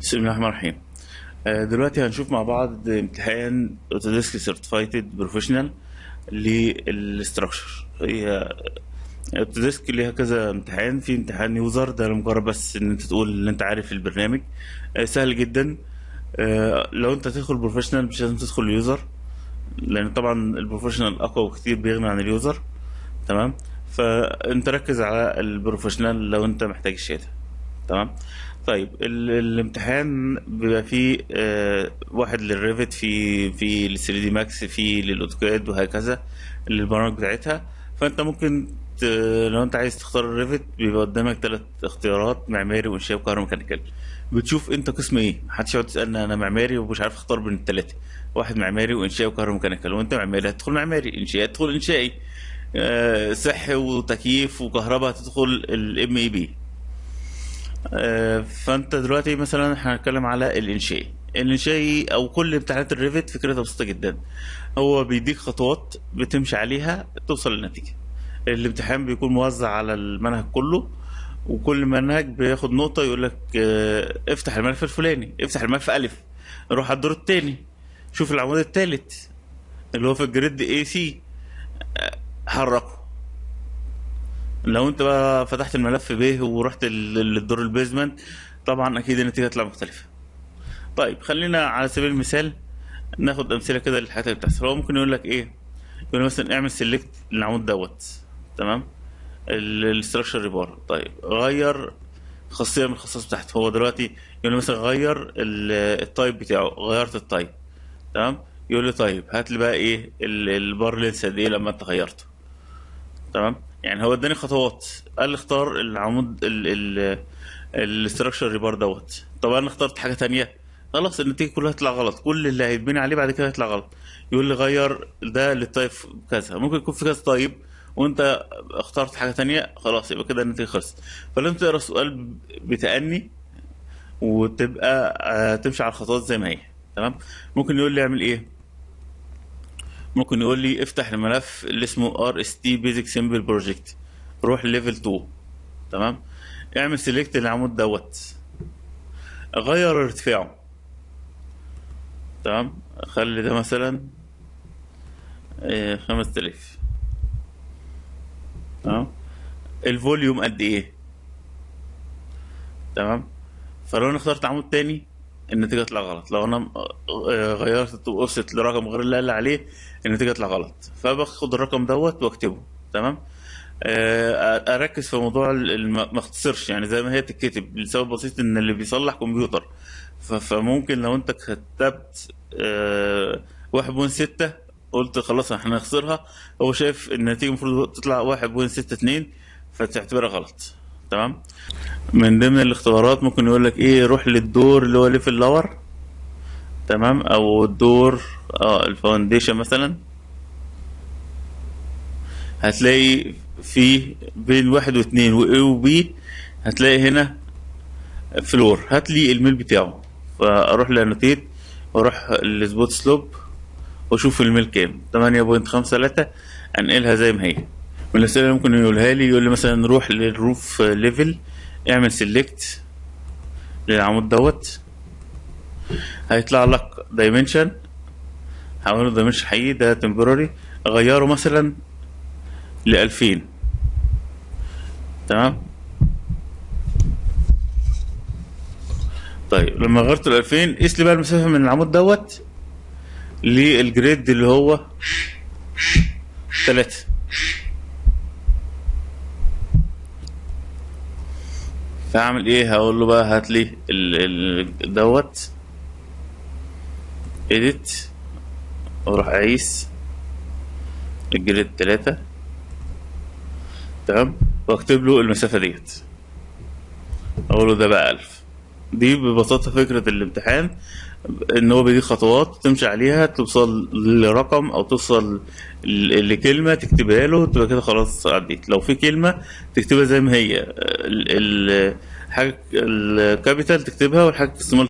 بسم الله الرحمن الرحيم. آه، دلوقتي هنشوف مع بعض امتحان Autodesk Certified Professional لل structure هي Autodesk ليها كذا امتحان. في امتحان user ده لمجرد بس إن أنت تقول إن أنت عارف البرنامج. آه، سهل جدا. آه، لو أنت تدخل professional مش لازم تدخل user لأن طبعا ال professional أقوى بكتير بيغني عن ال user تمام؟ فأنت ركز على ال professional لو أنت محتاج الشهادة. تمام؟ طيب ال- الامتحان بيبقى فيه آه، واحد لل Revit في في ال 3D Max في لل AutoCAD وهكذا البرامج بتاعتها. فأنت ممكن. لو أنت عايز تختار ال Revit بيبقى قدامك ثلاث اختيارات معماري وإنشاء وكهرو mechanical بتشوف أنت قسم إيه. محدش يقعد يسألني أنا معماري ومش عارف أختار بين الثلاثه واحد معماري وإنشاء وكهرو mechanical وأنت معماري هتدخل معماري إنشاء هتدخل إنشائي. آه، صحي وتكييف وكهرباء هتدخل ال MEP فانت دلوقتي مثلا إحنا هنتكلم على الانشائي الانشائي أو كل امتحانات ال Revit فكرتها بسيطة جدا. هو بيديك خطوات بتمشي عليها توصل للنتيجة. الامتحان بيكون موزع على المنهج كله وكل منهج بياخد نقطة يقول لك آه افتح الملف الفلاني افتح الملف ألف روح على الدور التاني شوف العمود التالت اللي هو في ال grid A C حركه. لو انت بقى فتحت الملف ب ورحت للدور ال basement طبعا أكيد النتيجة هتطلع مختلفة. طيب خلينا على سبيل المثال ناخد أمثلة كده للحاجات اللي بتحصل. هو ممكن يقول لك إيه؟ يقول مثلا اعمل select للعمود دوت تمام؟ ال structure rebar طيب غير خاصية من الخصائص بتاعته. هو دلوقتي يقول لي مثلا غير ال- type بتاعه. غيرت ال type تمام؟ يقول لي طيب هات لي بقى إيه ال- bar length قد إيه لما أنت غيرته تمام؟ يعني هو اداني خطوات. قال لي اختار العمود ال ال ال structure rebar دوت. طب أنا اخترت حاجة تانية. خلاص النتيجة كلها هتطلع غلط. كل اللي هيتبني عليه بعد كده هيطلع غلط. يقول لي غير ده لل type كذا. ممكن يكون في كذا type وانت اخترت حاجة تانية خلاص يبقى كده النتيجة خلصت. فلازم تقرأ السؤال بتأني وتبقى آه، تمشي على الخطوات زي ما هي. تمام؟ ممكن يقول لي اعمل إيه؟ ممكن يقول لي افتح الملف اللي اسمه RST basic sample project روح level 2 تمام؟ اعمل select للعمود دوت. غير ارتفاعه. تمام؟ خلي ده مثلا إيه، 5000 تمام؟ ال volume قد إيه؟ تمام؟ فلو أنا اخترت عمود تاني النتيجة تطلع غلط. لو أنا آه، غيرت ال top offset لرقم غير اللي قال عليه النتيجة تطلع غلط. فباخد الرقم دوت واكتبه تمام؟ آه، أركز في موضوع ما اختصرش. يعني زي ما هي تتكتب لسبب بسيط إن اللي بيصلح كمبيوتر. فممكن لو أنت كتبت آه، 1.6 قلت خلاص إحنا هنخسرها هو شايف النتيجة المفروض تطلع 1.62 فتعتبرها غلط. تمام؟ من ضمن الاختبارات ممكن يقول لك إيه روح للدور اللي هو level lower تمام؟ أو الدور آه ال foundation مثلا. هتلاقي في بين واحد واثنين A و B هتلاقي هنا floor هات لي الميل بتاعه. فأروح ل annotate وأروح ل spot slope وأشوف الميل كام. 8.53 أنقلها زي ما هي. من الاسئله اللي ممكن يقولها لي يقول لي مثلا روح لل roof level اعمل select للعمود دوت. هيطلع لك dimension هعمله dimension حقيقي ده temporary غيره مثلا ل 2000 تمام؟ طيب لما غيرت ال 2000 قيس لي بقى المسافة من العمود دوت لل grid اللي هو 3 فاعمل إيه؟ هقول له بقى هات لي دوت edit وأروح أقيس ال grid 3 تمام؟ وأكتب له المسافة ديت. أقول له ده بقى 1000 دي ببساطة فكرة الامتحان إن هو بيديك خطوات تمشي عليها توصل لرقم أو توصل لكلمة تكتبها له تبقى كده خلاص عديت. لو في كلمة تكتبها زي ما هي ال- ال- حاجة ال capital تكتبها والحاجة السمول